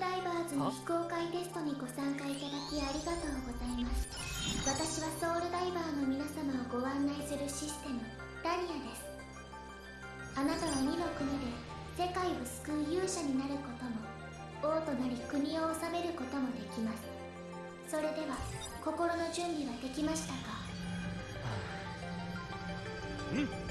ダイバーズの非公開テストにご参加いただきありがとうございます。私はソウルダイバーの皆様をご案内するシステムダニアです。あなたは2の国で世界を救う勇者になることも王となり国を治めることもできます。それでは心の準備はできましたか？うん。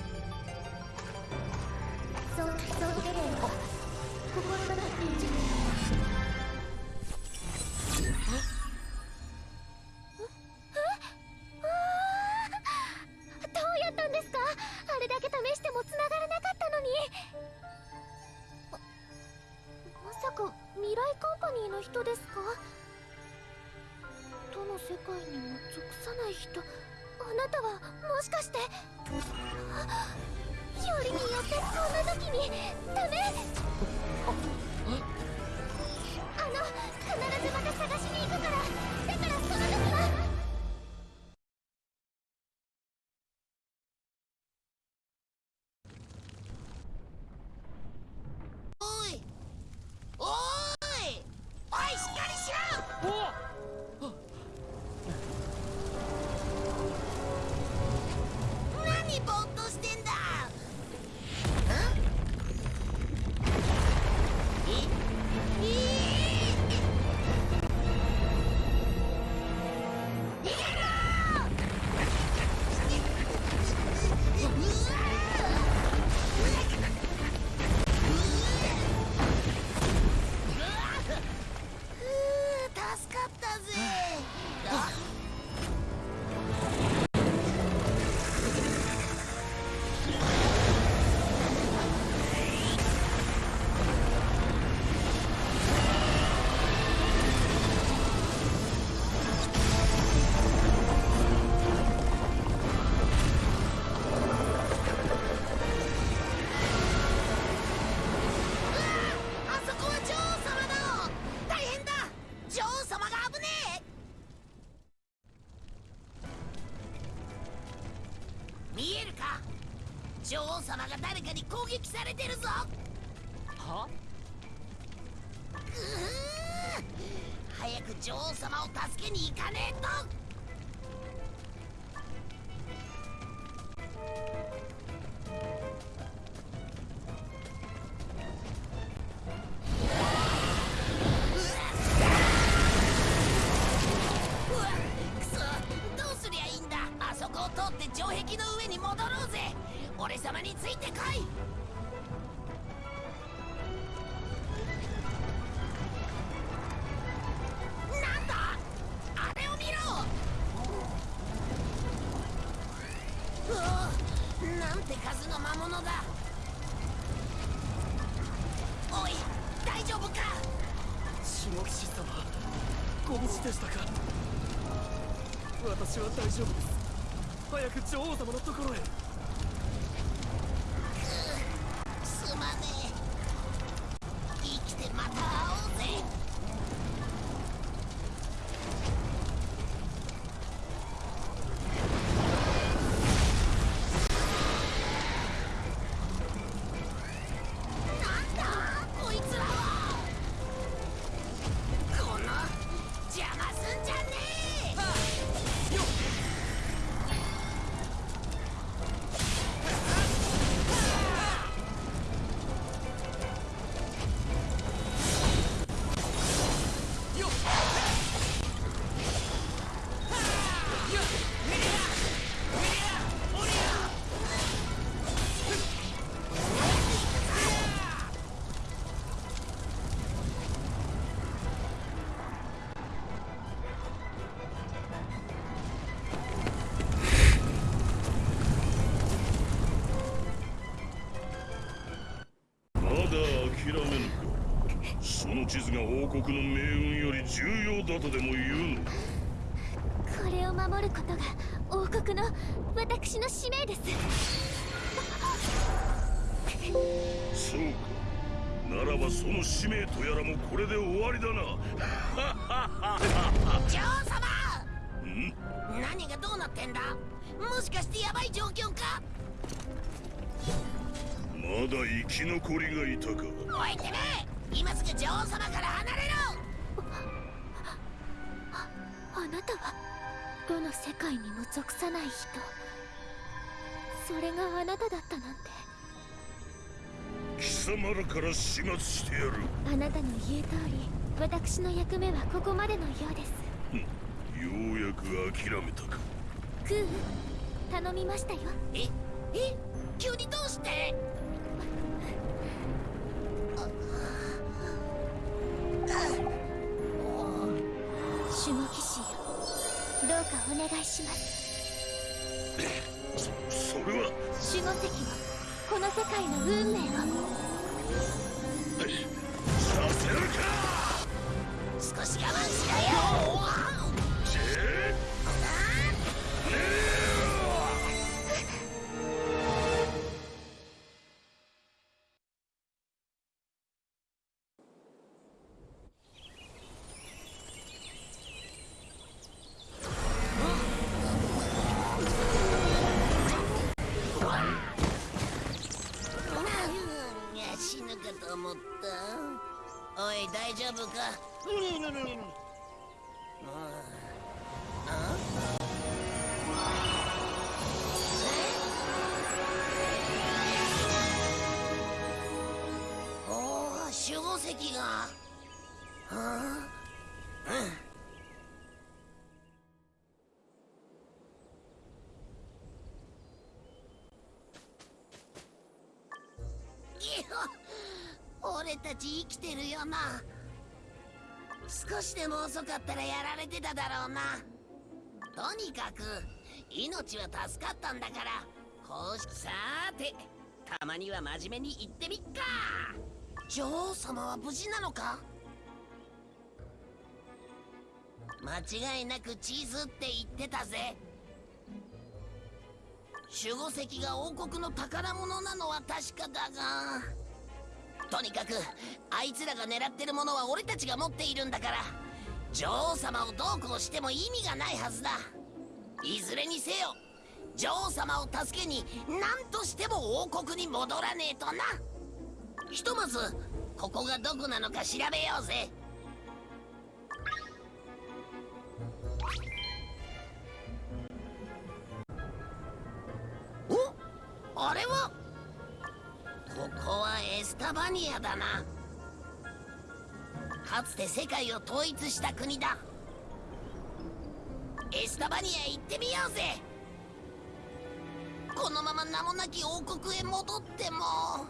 撃されてるぞでしたか？私は大丈夫です。早く女王様のところへ。王国の命運より重要だとでも言うの？かこれを守ることが王国の私の使命です。そうか。ならばその使命とやらもこれで終わりだな。女王様。ん何がどうなってんだ？もしかしてヤバい状況か？まだ生き残りがいたか。おいてめえ今すぐ女王様から離れろ。あなたはどの世界にも属さない人。それがあなただったなんて。貴様らから始末してやる。あなたの言う通り私の役目はここまでのようです。ようやく諦めたか。クー頼みましたよ。ええ急にどうして？守護騎士よ。どうかお願いします。それは。守護石をこの世界の運命を。させるか。少し我慢しろよい大丈夫かおお守護石がはあいや俺たち生きてるよな少しでも遅かったらやられてただろうな。とにかく命は助かったんだからこうしさーてたまには真面目に言ってみっか。女王様は無事なのか？間違いなくチーズって言ってたぜ。守護石が王国の宝物なのは確かだがとにかくあいつらが狙ってるものは俺たちが持っているんだから。女王様をどうこうしても意味がないはずだ。いずれにせよ女王様を助けに何としても王国に戻らねえとな。ひとまずここがどこなのか調べようぜ。おあれは？ここはエスタバニアだな。かつて世界を統一した国だ。エスタバニア行ってみようぜ。このまま名もなき王国へ戻っても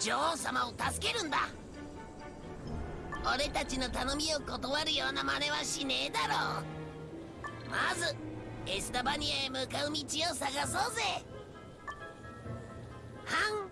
女王様を助けるんだ。俺たちの頼みを断るような真似はしねえだろう。まずエスタバニアへ向かう道を探そうぜ。は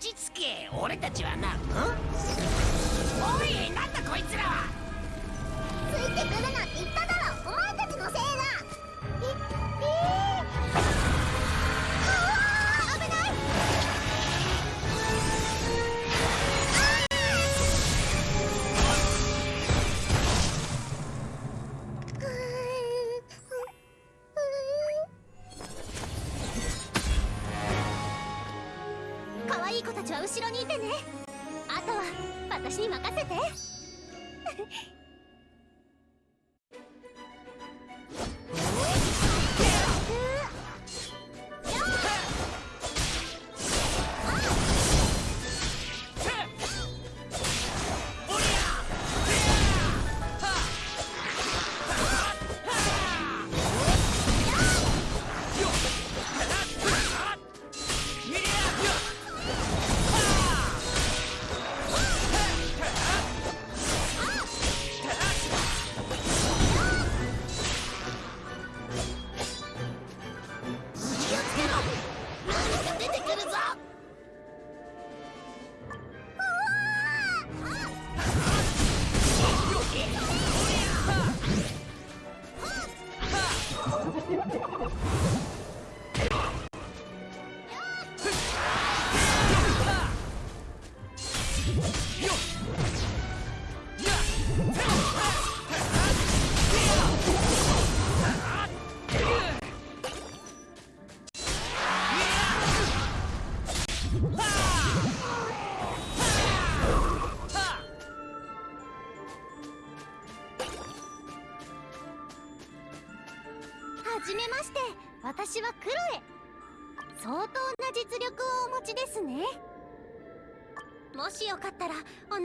ち着け。俺たちはなおいなんだこいつらは。ついてくるなって言っただろ。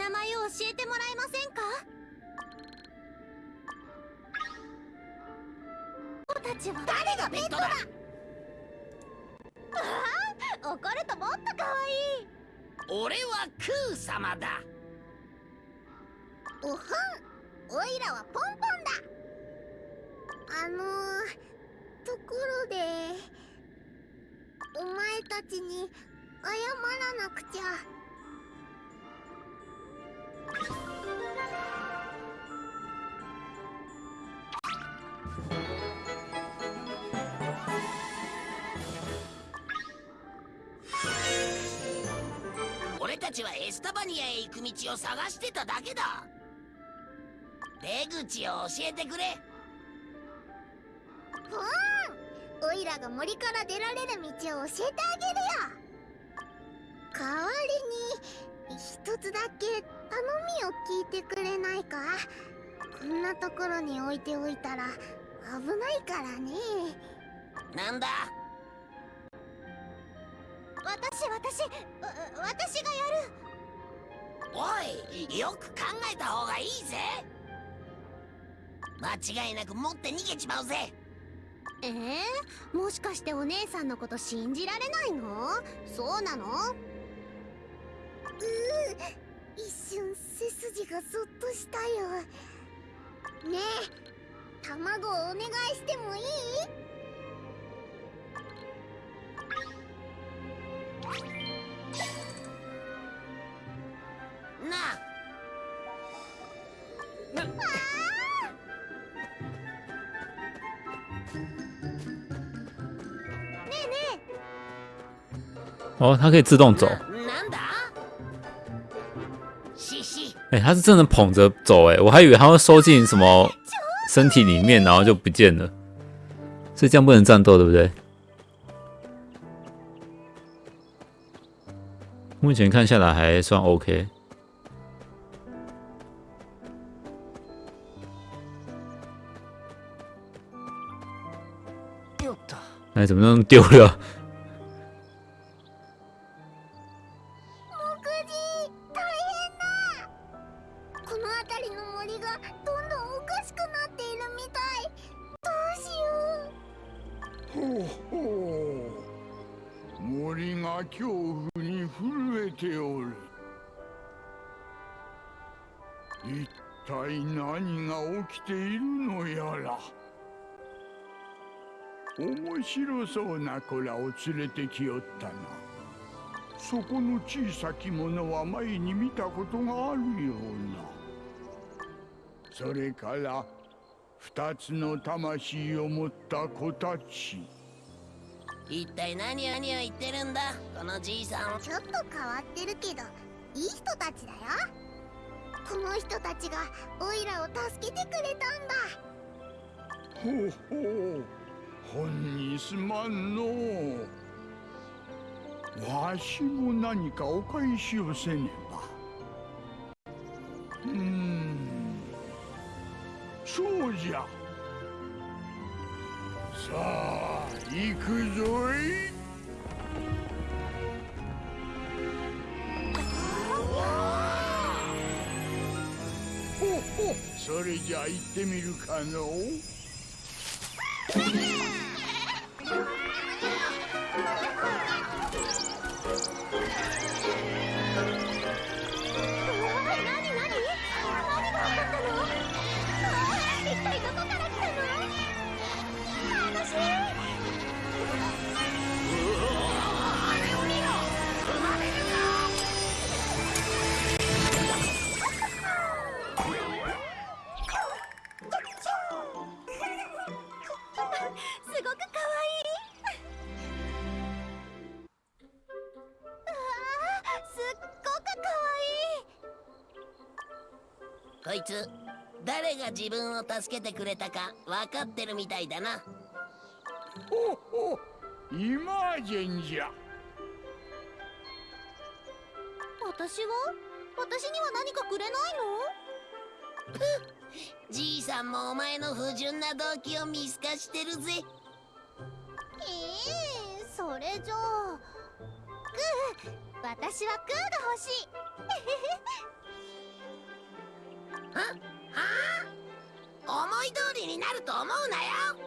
名前を教えてもらえませんか？たちは。誰がペットだ？あ怒るともっと可愛い。俺はクー様だ。おはん。おいらはポンポンだ。あのー、ところでお前たちに謝らなくちゃ俺たちはエスタバニアへ行く道を探してただけだ。出口を教えてくれ。ポーンおいらが森から出られる道を教えてあげるよ。代わりに一つだけ頼みを聞いてくれないか？こんなところに置いておいたら危ないからね。なんだ？私私わ私がやる。おいよく考えた方がいいぜ。間違いなく持って逃げちまうぜ。えー、もしかしてお姉さんのこと信じられないの？そうなの？う一瞬背筋がそっとしたよ。ねえ卵をお願いしてもいい？なあ。哦，它可以自动走。シ哎、它是真的捧着走，哎，我还以为它会收进什么身体里面，然后就不见了。所以这样不能战斗，对不对？目前看下来还算 OK。よった哎，怎么弄丢了？ 何が起きているのやら。面白そうな子らを連れてきよったな。そこの小さきものは前に見たことがあるような。それから二つの魂を持った子たち。一体何を何を言ってるんだこのじいさん。ちょっと変わってるけどいい人たちだよこの人たちがオイラを助けてくれたんだ。ほうほう。本にすまんのわしも何かお返しをせねば。うん。そうじゃ。さあ行くぞい。それじゃあ行ってみるかのう。つ。誰が自分を助けてくれたか分かってるみたいだな。ほほイマージェンじゃ私は？私には何かくれないじいさんもお前の不純な動機を見透かしてるぜ。のええそれじゃあ。グー私はグーが欲しいはあ思い通りになると思うなよ。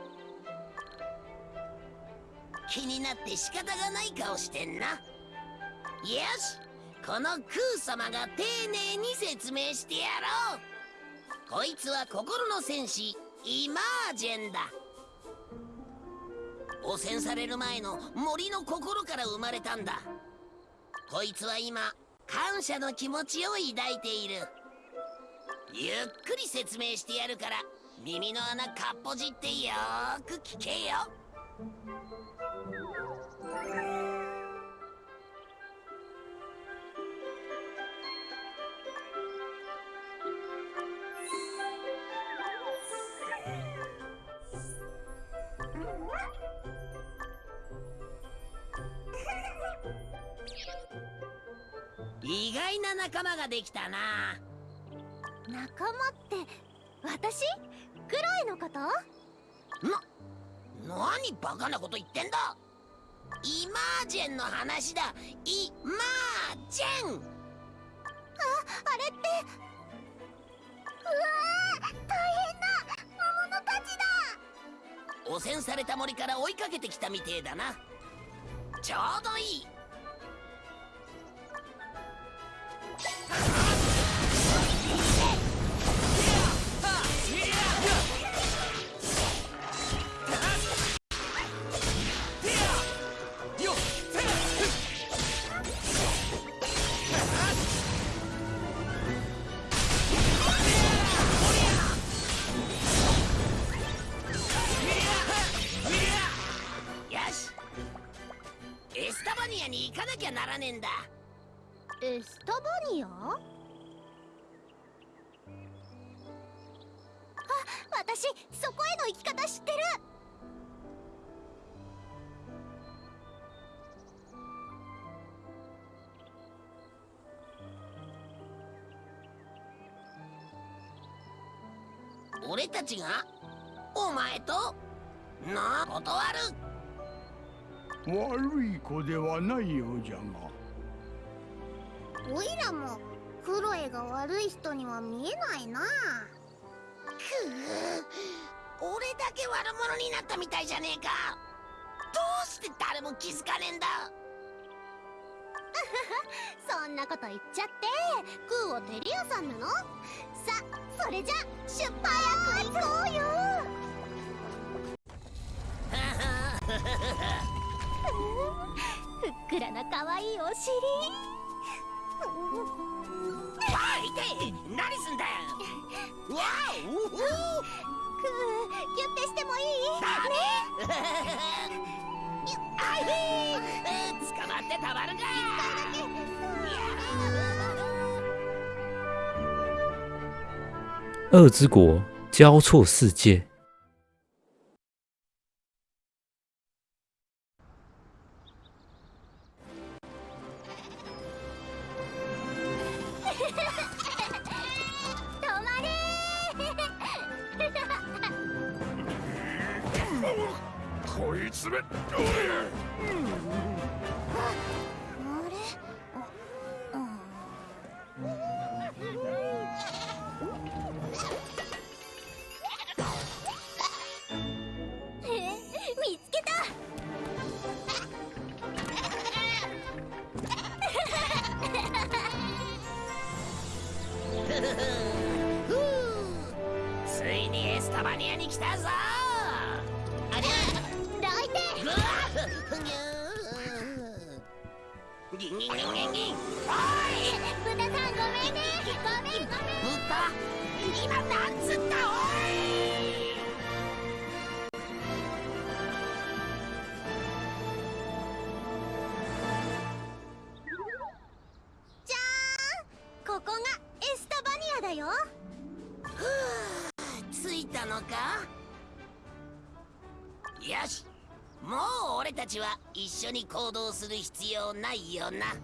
気になって仕方がない顔してんな。よしこのクー様が丁寧に説明してやろう。こいつは心の戦士イマージェンだ。汚染される前の森の心から生まれたんだ。こいつは今感謝の気持ちを抱いている。ゆっくり説明してやるから耳の穴かっぽじってよく聞けよ。意外な仲間ができたな。仲間って私？クロエのこと？な何バカなこと言ってんだ？イマージェンの話だ。イマージェン！あれって？うわー大変だ魔物たちだ！汚染された森から追いかけてきたみてえだな。ちょうどいい俺たちが？お前と？なあ断る。悪い子ではないようじゃがオイラもクロエが悪い人には見えないな。くう俺だけ悪者になったみたいじゃねえか。どうして誰も気づかねえんだ。そんなこと言っちゃってクーをテリアさんなの？さそれじゃ出発行こうよ。ふっくらな可愛いお尻。あい何すんだよ。わあお。おクーギュッてしてもいい？だね。あい 捕まってたまるか恶之国交错世界。よし。もう俺たちは一緒に行動する必要ないよな。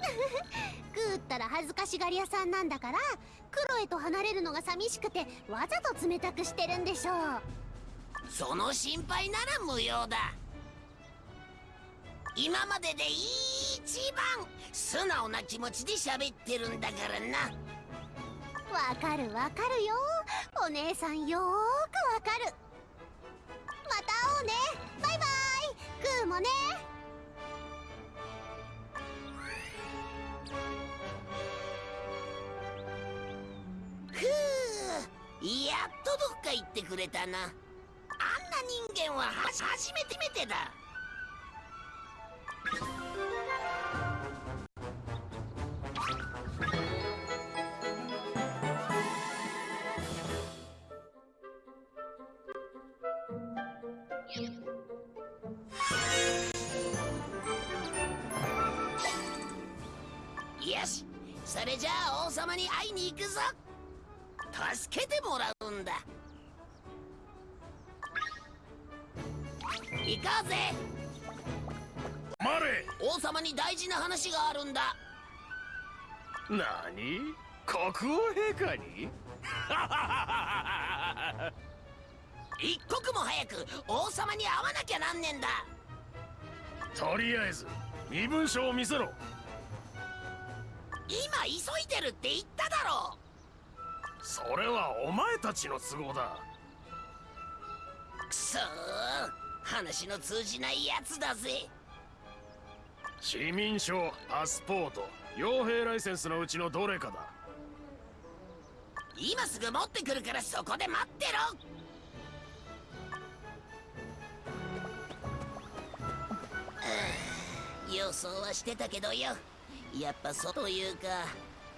グーったら恥ずかしがり屋さんなんだからクロエと離れるのが寂しくてわざと冷たくしてるんでしょう。その心配なら無用だ。今までで一番素直な気持ちで喋ってるんだからな。わかるわかるよ。お姉さんよーくわかるうね。バイバイ。グーもね。ふうやっとどっか行ってくれたな。あんな人間はは初めてめてだそれじゃあ王様に会いに行くぞ。助けてもらうんだ。行こうぜ。王様に大事な話があるんだ。何？国王陛下に？一刻も早く王様に会わなきゃなんねんだ。とりあえず身分証を見せろ今急いでるって言っただろ。それはお前たちの都合だ。くそー。話の通じないやつだぜ。市民証パスポート傭兵ライセンスのうちのどれかだ。今すぐ持ってくるからそこで待ってろ。予想はしてたけどよやっぱそうというか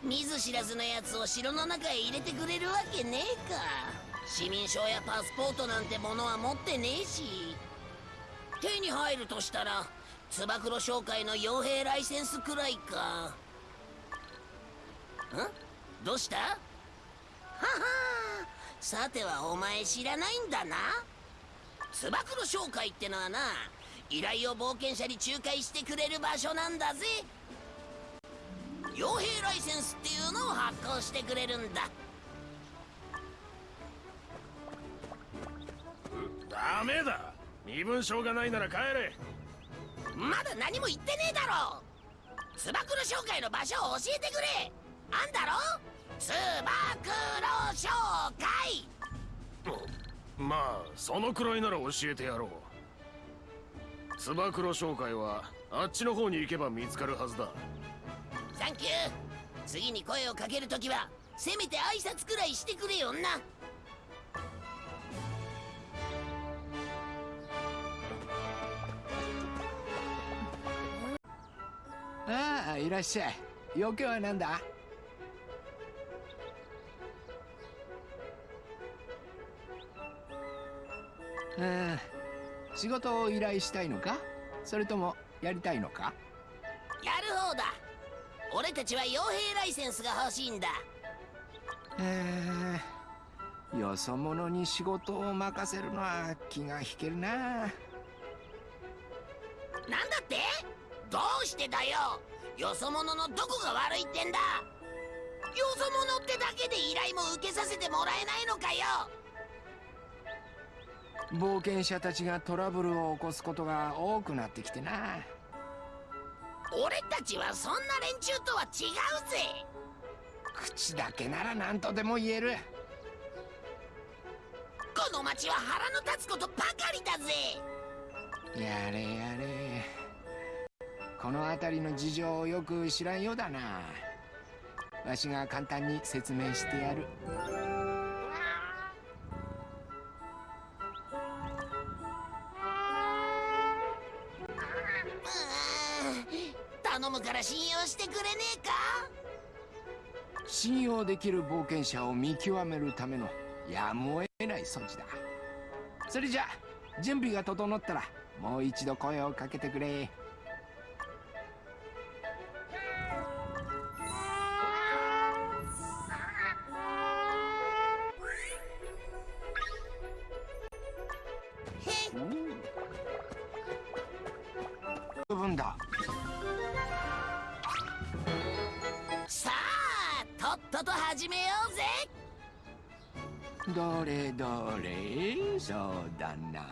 見ず知らずのやつを城の中へ入れてくれるわけねえか。市民証やパスポートなんてものは持ってねえし。手に入るとしたらつば九郎商会の傭兵ライセンスくらいか。ん？どうした？ははさてはお前知らないんだな。つば九郎商会ってのはな依頼を冒険者に仲介してくれる場所なんだぜ。傭兵ライセンスっていうのを発行してくれるんだ。ダメだ。身分証がないなら帰れ。まだ何も言ってねえだろ。つば九郎商会の場所を教えてくれ。あんだろ。つば九郎商会。まあそのくらいなら教えてやろう。つば九郎商会はあっちの方に行けば見つかるはずだサンキュー。次に声をかけるときはせめて挨拶くらいしてくれよな。ああいらっしゃい。用件は何だ？うん仕事を依頼したいのか？それともやりたいのか？やる方だ俺たちは傭兵ライセンスが欲しいんだ。えー、よそ者に仕事を任せるのは気が引けるな。なんだって？どうしてだよ？よそ者のどこが悪いってんだ？よそ者ってだけで依頼も受けさせてもらえないのかよ？冒険者たちがトラブルを起こすことが多くなってきてな俺たちはそんな連中とは違うぜ。口だけなら何とでも言える。この町は腹の立つことばかりだぜ。やれやれ。この辺りの事情をよく知らんようだな。わしが簡単に説明してやる頼むから信用してくれねえか？信用できる冒険者を見極めるためのやむを得ない措置だ。それじゃ準備が整ったらもう一度声をかけてくれ。と始めようぜ。どれどれ？そうだな。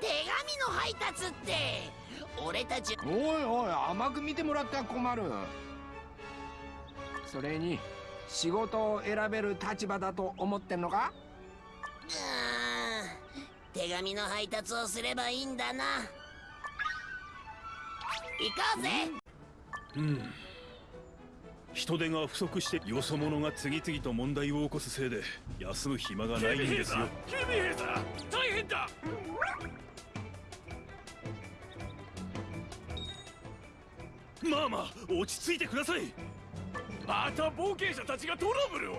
手紙の配達って。俺たち。おいおい甘く見てもらったら困る。それに仕事を選べる立場だと思ってんのか？うーん。手紙の配達をすればいいんだな。行こうぜ。うん人手が不足してよそ者が次々と問題を起こすせいで休む暇がないんですよ。大変だ。まあまあ落ち着いてください。また冒険者たちがトラブルを。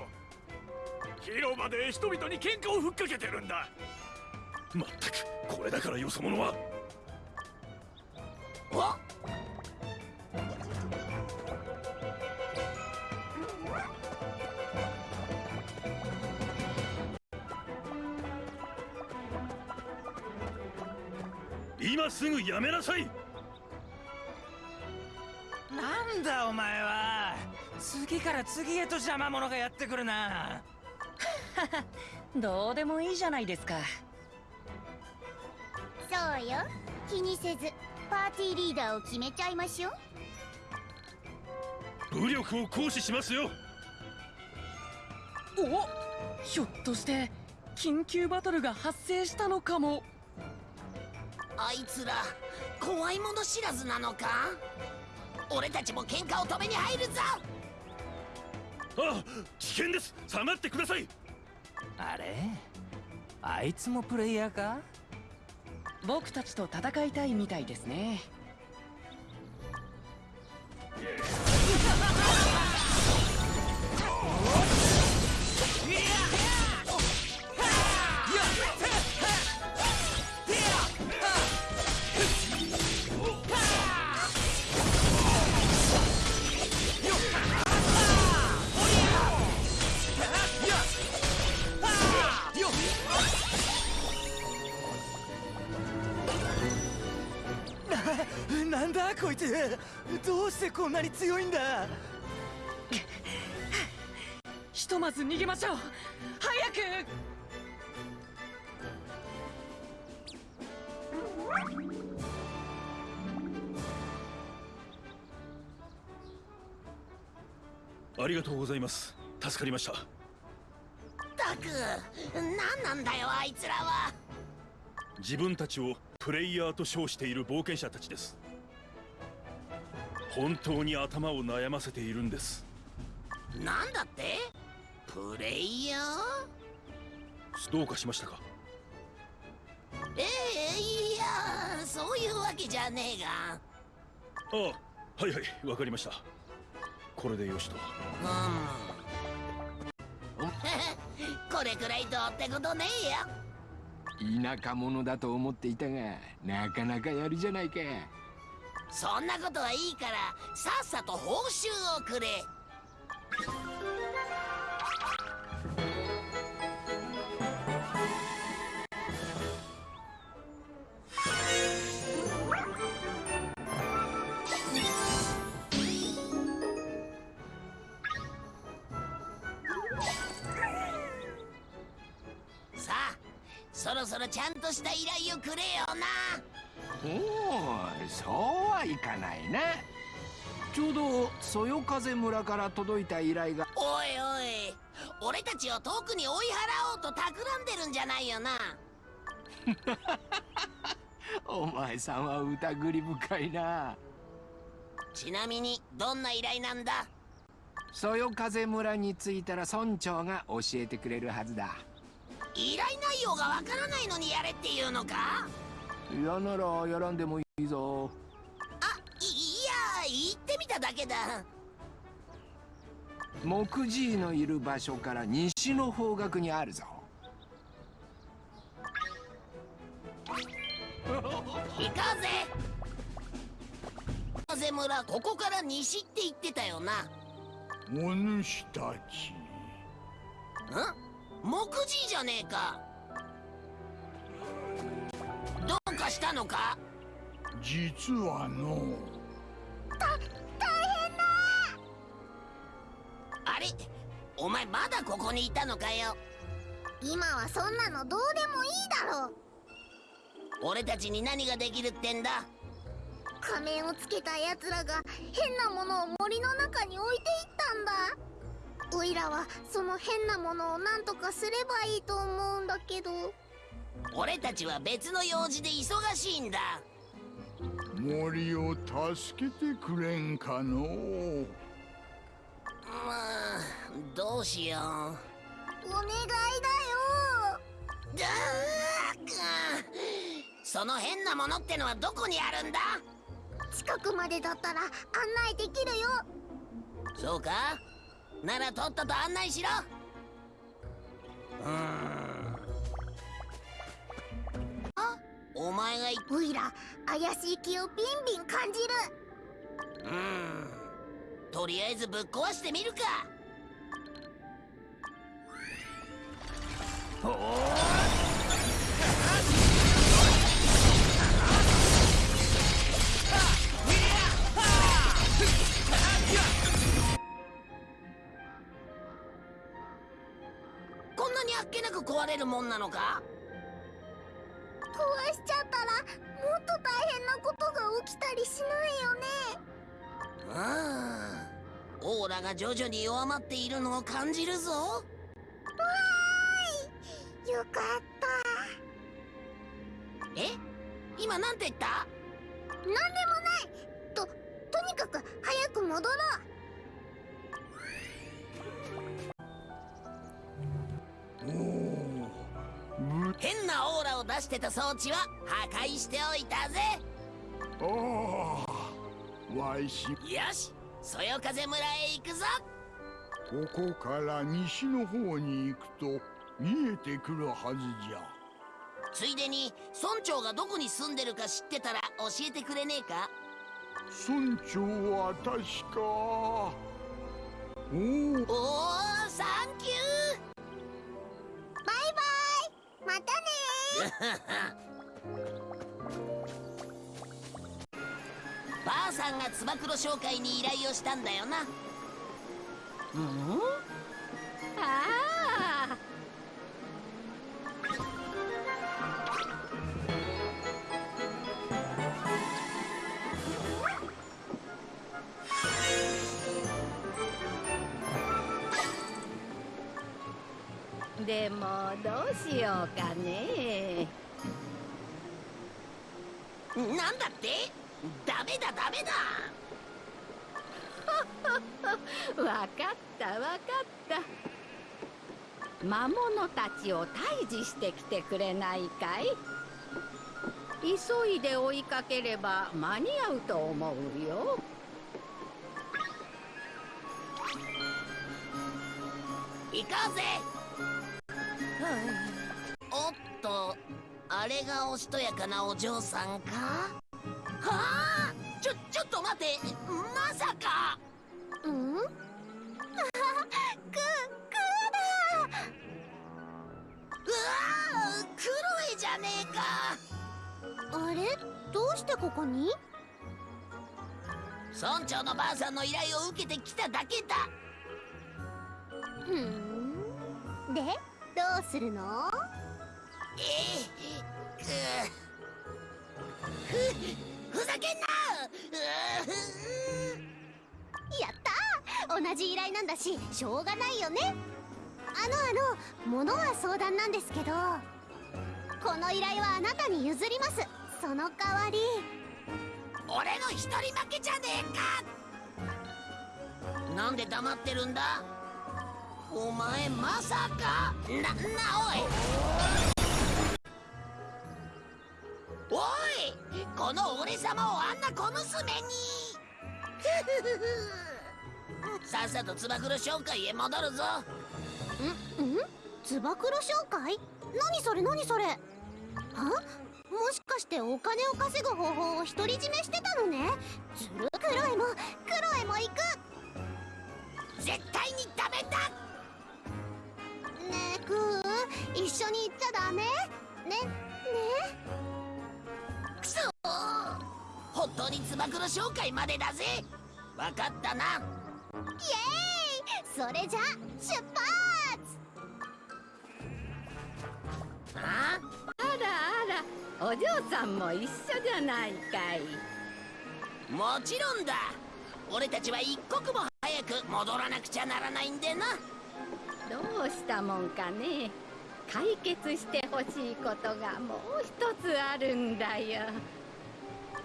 広場で人々に喧嘩をふっかけてるんだ。まったくこれだからよそ者は。お今すぐやめなさい。なんだお前は。次から次へと邪魔者がやってくるな。どうでもいいじゃないですか。そうよ。気にせずパーティーリーダーを決めちゃいましょう。武力を行使しますよ。おひょっとして緊急バトルが発生したのかもあいつら怖いもの知らずなのか？俺たちも喧嘩を止めに入るぞ！あ危険です。下がってください。あれ？あいつもプレイヤーか？僕たちと戦いたいみたいですねなんだこいつ。どうしてこんなに強いんだ。ひとまず逃げましょう。早く。ありがとうございます。助かりました。たく何なんだよあいつらは自分たちをプレイヤーと称している冒険者たちです。本当に頭を悩ませているんです。なんだって？プレイヤー？どうかしましたか？ええいやそういうわけじゃねえが。ああはいはいわかりました。これでよしと。うん。これくらいどうってことねえよ田舎者だと思っていたがなかなかやるじゃないか。そんなことはいいからさっさと報酬をくれ。ろそろちゃんとした依頼をくれよな。おおそうはいかないな。ちょうどそよ風村から届いた依頼が。おいおい。俺たちを遠くに追い払おうと企んでるんじゃないよな。お前さんは疑り深いな。ちなみにどんな依頼なんだ？そよ風村に着いたら村長が教えてくれるはずだ依頼内容がわからないのにやれっていうのか？嫌ならやらんでもいいぞ。あいいや言ってみただけだ。木寺のいる場所から西の方角にあるぞ。行こうぜ。風村ここから西って言ってたよな？お主たち。ん？木寺じゃねえか。どうかしたのか？実はの。大変だ。お前まだここにいたのかよ？今はそんなのどうでもいいだろう。俺たちに何ができるってんだ？仮面をつけた奴らが変なものを森の中に置いていったんだおいらはその変なものを何とかすればいいと思うんだけど。俺たちは別の用事で忙しいんだ。森を助けてくれんかのう。まあどうしよう。お願いだよ。だーかその変なものってのはどこにあるんだ？近くまでだったら案内できるよ。そうか？ならとっとと案内しろ。うーん。あお前がいおいら怪しい気をビンビン感じる。うーん。とりあえずぶっ壊してみるか。こんにあっけなく壊れるもんなのか？壊しちゃったらもっと大変なことが起きたりしないよね。うんオーラが徐々に弱まっているのを感じるぞ。わーい。よかった。え？今なんて言った？なんでもない。ととにかく早く戻ろうなオーラを出してた装置は破壊しておいたぜ。ああわいし。よしそよ風村へ行くぞ。ここから西の方に行くと見えてくるはずじゃ。ついでに村長がどこに住んでるか知ってたら教えてくれねえか。村長は確か。おおおおサンキバイバイ。またね。ュー ばあさんがつば九郎商会に依頼をしたんだよな。うん？ああでもどうしようかね。なんだって？ダメだダメだ。わかったわかった。魔物たちを退治してきてくれないかい？急いで追いかければ間に合うと思うよ。行こうぜ。おっとあれがおしとやかなお嬢さんか？はあちょちょっと待ってまさか。うん？くくうわあクロエじゃねえか。あれ？どうしてここに？村長のばあさんの依頼を受けてきただけだ。ふん。で？どうするの？えふふざけんな。うやったー。同じ依頼なんだししょうがないよね。あのあの物は相談なんですけどこの依頼はあなたに譲ります。その代わり。俺の一人負けじゃねえか。なんで黙ってるんだ？お前まさか。ななおい。おいこの俺様をあんな小娘に。さっさとつば九郎商会へ戻るぞ。んん？つば九郎商会？何それ何それ？は？もしかしてお金を稼ぐ方法を独り占めしてたのね？ずるクロエもクロエも行く。絶対にダメだ一緒に行っちゃダメ？ね？ね？くそ本当につば九郎商会までだぜ。わかったな。イエーイ！それじゃ出発！ああらあらお嬢さんも一緒じゃないかい。もちろんだ。俺たちは一刻も早く戻らなくちゃならないんでな。どうしたもんかね解決してほしいことがもう一つあるんだよ。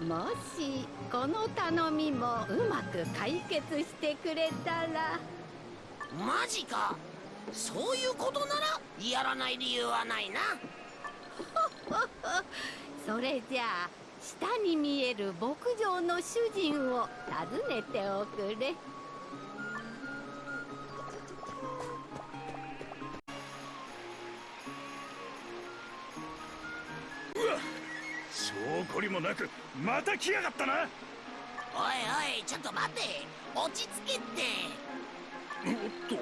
もしこの頼みもうまく解決してくれたら。マジか。そういうことならやらない理由はないな。それじゃあ下に見える牧場の主人を訪ねておくれ証拠りもなくまた来やがったな。おいおいちょっと待て。落ち着けって。おっと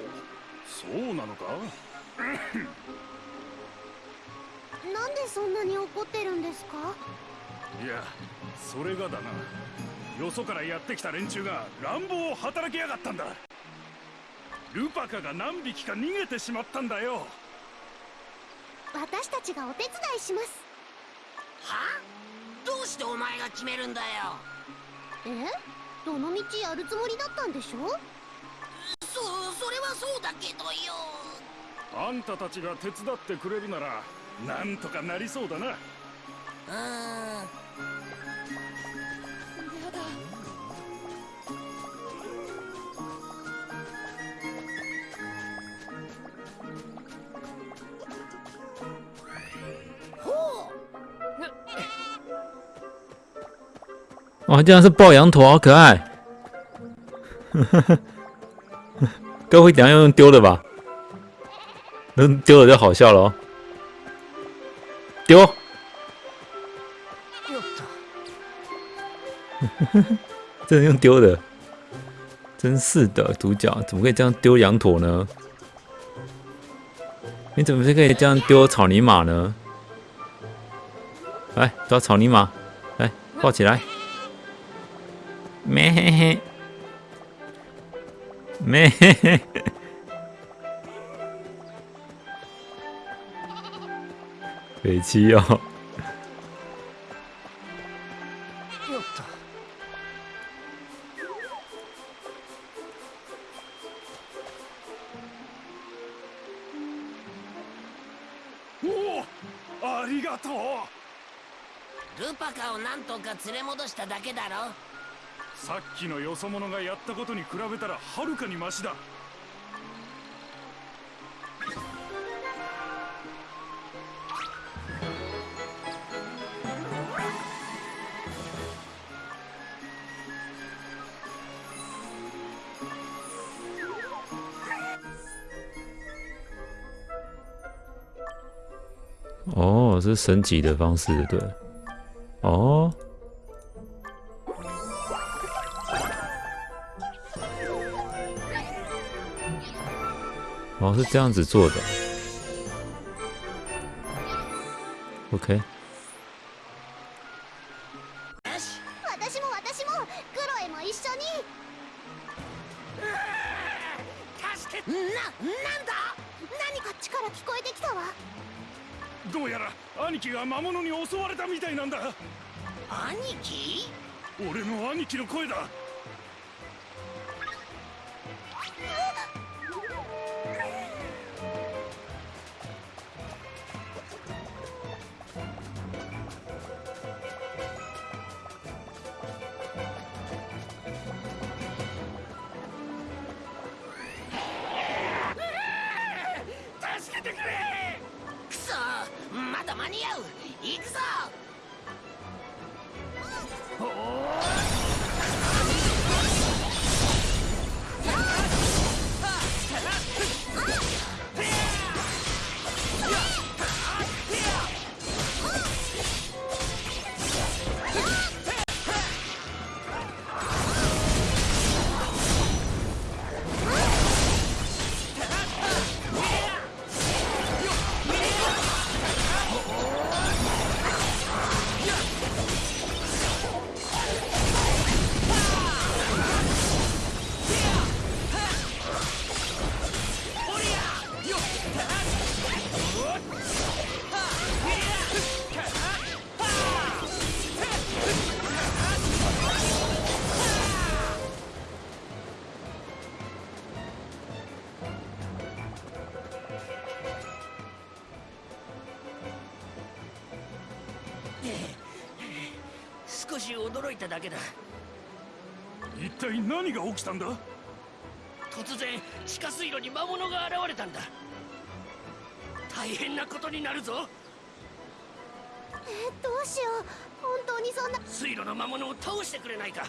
そうなのか？なんでそんなに怒ってるんですか？いやそれがだな。よそからやってきた連中が乱暴を働きやがったんだ。ルパカが何匹か逃げてしまったんだよ。私たちがお手伝いします。は？どうしてお前が決めるんだよ。え？どの道やるつもりだったんでしょ？そそれはそうだけどよ。あんたたちが手伝ってくれるならなんとかなりそうだな。うーん哇，竟然是抱羊驼，好可爱！该不会等一下要用丢的吧？那丢了就好笑了哦。丢，よっと真的用丢的，真是的，主角怎么可以这样丢羊驼呢？你怎么是可以这样丢草泥马呢？来抓草泥马，来抱起来， 咩嘿嘿，咩嘿嘿，北七哦。よっとおおありがとう。ルパカをなんとか連れ戻しただけだろさっきのよそ者がやったことに比べたらはるかにマシだ。哦，这是升级的方式，对。这样子做的。OK，し驚いただけだ。一体何が起きたんだ？突然地下水路に魔物が現れたんだ。大変なことになるぞ。えどうしよう。本当にそんな。水路の魔物を倒してくれないか。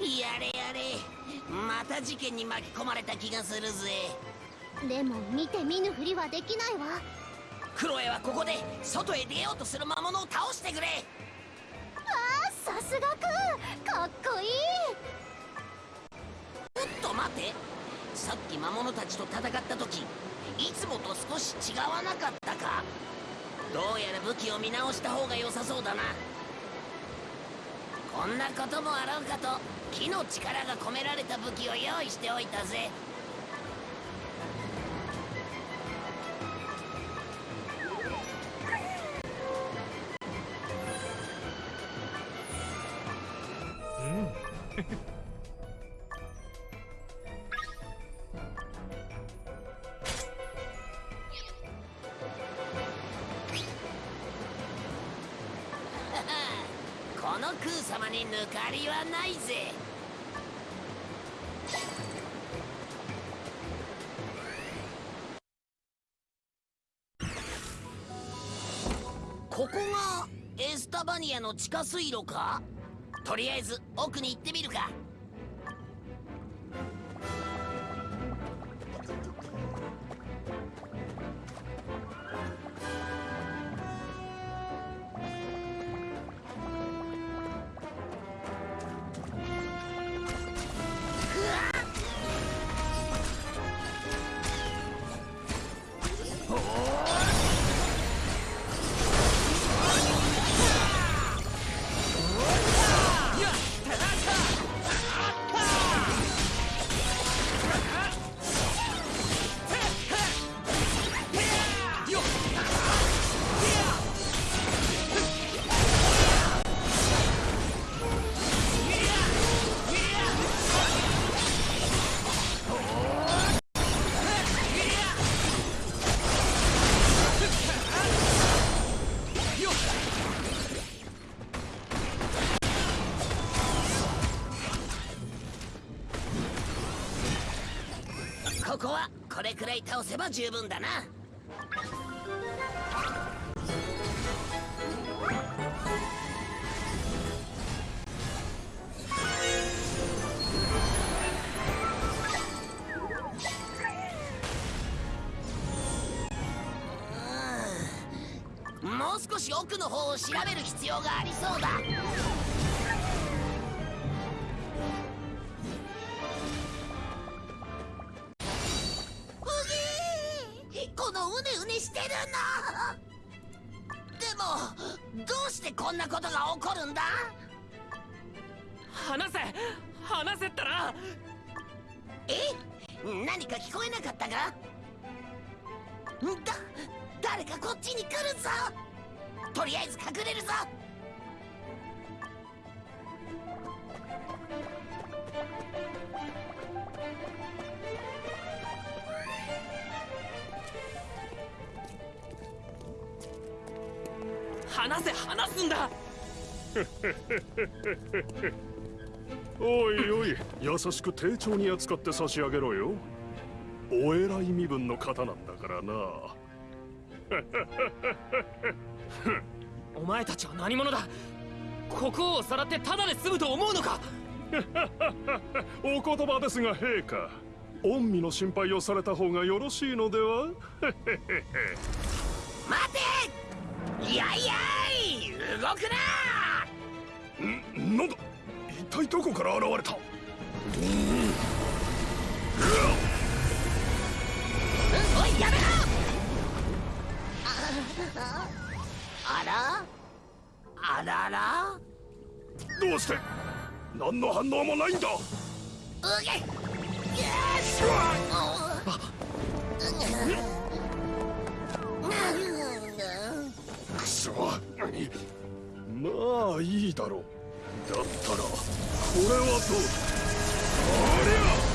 やれやれ。また事件に巻き込まれた気がするぜ。でも見て見ぬふりはできないわ。クロエはここで外へ出ようとする魔物を倒してくれすがくかっこいい。ちょっと待て。さっき魔物たちと戦った時いつもと少し違わなかったか？どうやら武器を見直した方が良さそうだな。こんなこともあろうかと木の力が込められた武器を用意しておいたぜ。この空様に抜かりはないぜ。ここがエスタバニアの地下水路か？とりあえず奥に行ってみるか。十分だな。もう少し奥の方を調べる必要がありそうだ。しく丁重に扱って差し上げろよ。お偉い身分の方なんだからな。お前たちは何者だ？国王をさらってただで済むと思うのか？お言葉ですが陛下御身の心配をされた方がよろしいのでは？待て！やいやい！動くな！んなんだ？一体どこから現れた？あらあらどうして？何の反応もないんだ。うげ。よしくそまあいいだろう。だったらこれはどうだ？あり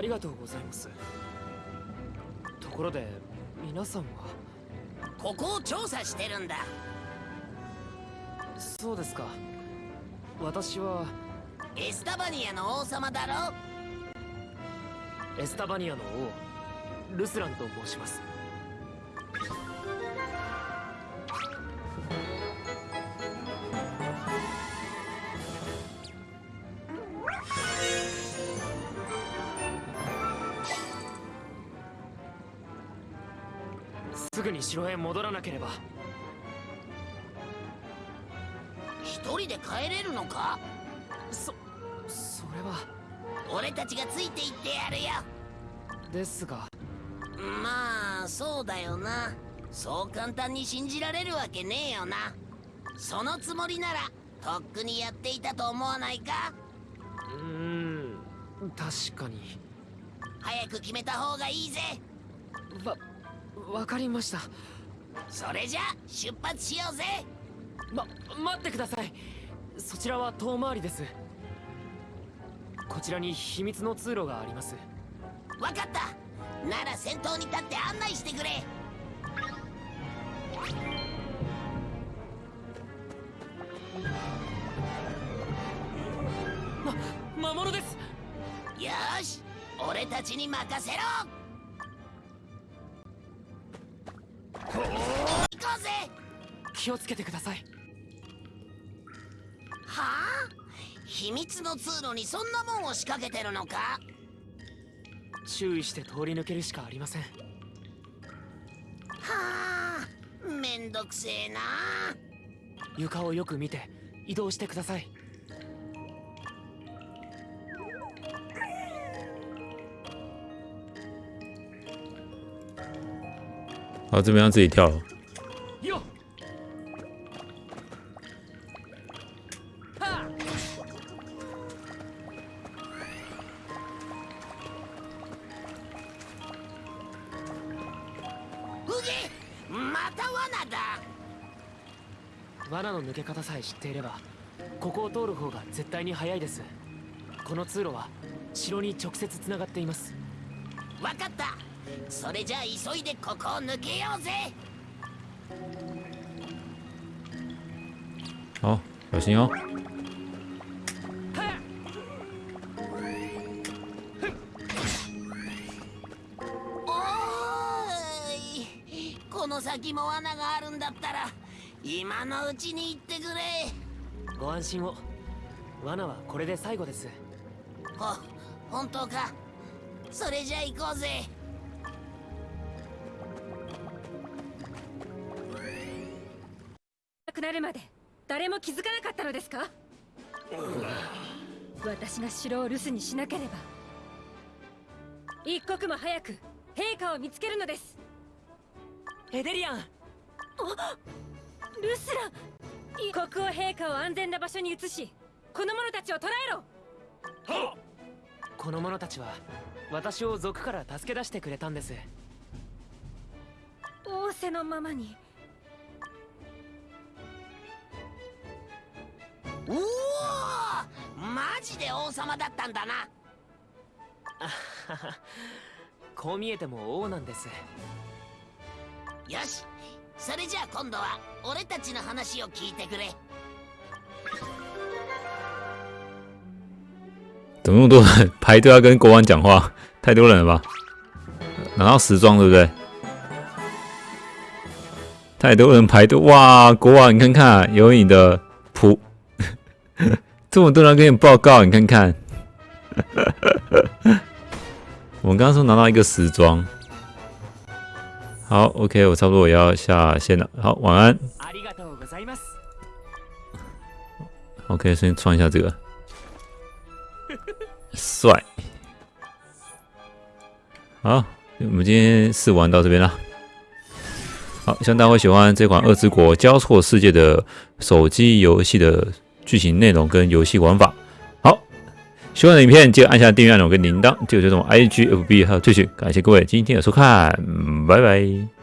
りがとうございます。ところで皆さんは？ここを調査してるんだ。そうですか。私は？エスタバニアの王様だろ？エスタバニアの王ルスランと申しますぐに城へ戻らなければ。一人で帰れるのか？そそれは。俺たちがついていってやるよ。ですが。まあそうだよな。そう簡単に信じられるわけねえよな。そのつもりならとっくにやっていたと思わないか？うーん確かに。早く決めた方がいいぜ。わわかりました。それじゃ出発しようぜ。ま待ってください。そちらは遠回りです。こちらに秘密の通路があります。わかった。なら先頭に立って案内してくれ。ま魔物です。よーし。俺たちに任せろ行こうぜ気をつけてくださいはあ秘密の通路にそんなもんを仕掛けてるのか注意して通り抜けるしかありませんはあめんどくせえな床をよく見て移動してください好，这边要自己跳。了。罠の抜け方さえ知っていればここを通る方が絶対に早いです。この通路は城に直接つながっています。わかったそれじゃあ急いでここを抜けようぜ。好，小心この先も罠があるんだったら今のうちに行ってくれ。ご安心を。罠はこれで最後です。ほ本当か。それじゃあ行こうぜなるまで誰も気づかなかったのですか？私が城を留守にしなければ一刻も早く陛下を見つけるのです。エデリアン。ルスラ国王陛下を安全な場所に移しこの者たちを捕らえろ。この者たちは私を族から助け出してくれたんです。仰せのままにおおマジで王様だったんだな こう見えても王なんですよしそれじゃあ今度は俺たちの話を聞いてくれ怎么那么多人排队要跟国王讲话？太多人了吧？拿到时装对不对？太多人排队哇！国王，你看看，有你的仆，这么多人跟你报告，你看看。我们刚刚说拿到一个时装，好，OK，我差不多也要下线了。好，晚安。ありがとうございます OK，先穿一下这个，帅。好，我们今天试玩到这边了。好，希望大家会喜欢这款《二之国交错世界》的手机游戏的 剧情内容跟游戏玩法。好，喜欢的影片记得按下订阅按钮跟铃铛，就有这种 IG、FB 还有这句。感谢各位今天的收看，拜拜。